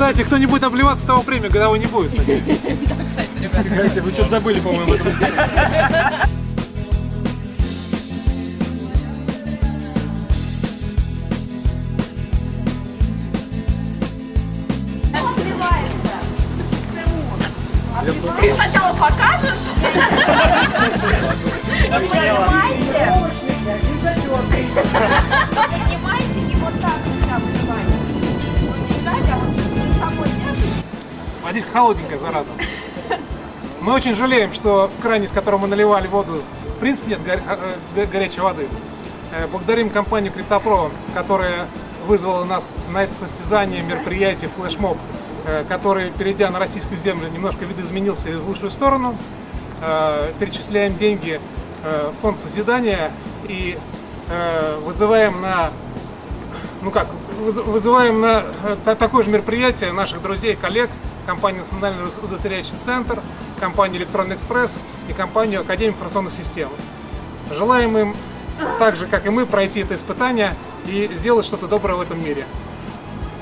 Кстати, кто не будет обливаться, того премию годовой не будет. Кстати. Кстати, вы что-то забыли, по-моему. Ты сначала покажешь? Понимаете? Понимаете, Водичка холодненькая, зараза. Мы очень жалеем, что в кране, с которого мы наливали воду, в принципе нет горя- э, э, горячей воды. Э, Благодарим компанию Криптопро, которая вызвала нас на это состязание, мероприятие, флешмоб, который, перейдя на российскую землю, немножко видоизменился в лучшую сторону. Перечисляем деньги в фонд созидания и вызываем на ну как, выз- вызываем на э, та- такое же мероприятие наших друзей, коллег, компанию Национальный удостоверяющий центр, компанию Электронный экспресс и компанию Академия информационных систем. Желаем им, так же как и мы, пройти это испытание и сделать что-то доброе в этом мире.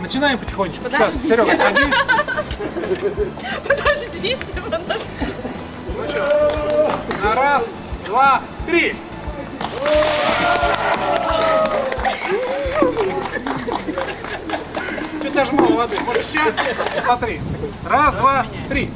Начинаем потихонечку. Сейчас, Подождите. Серега, отходи. Подождите, подождите. На раз, два, три. Даже мало воды. Вот сейчас, смотри. Раз, два, три.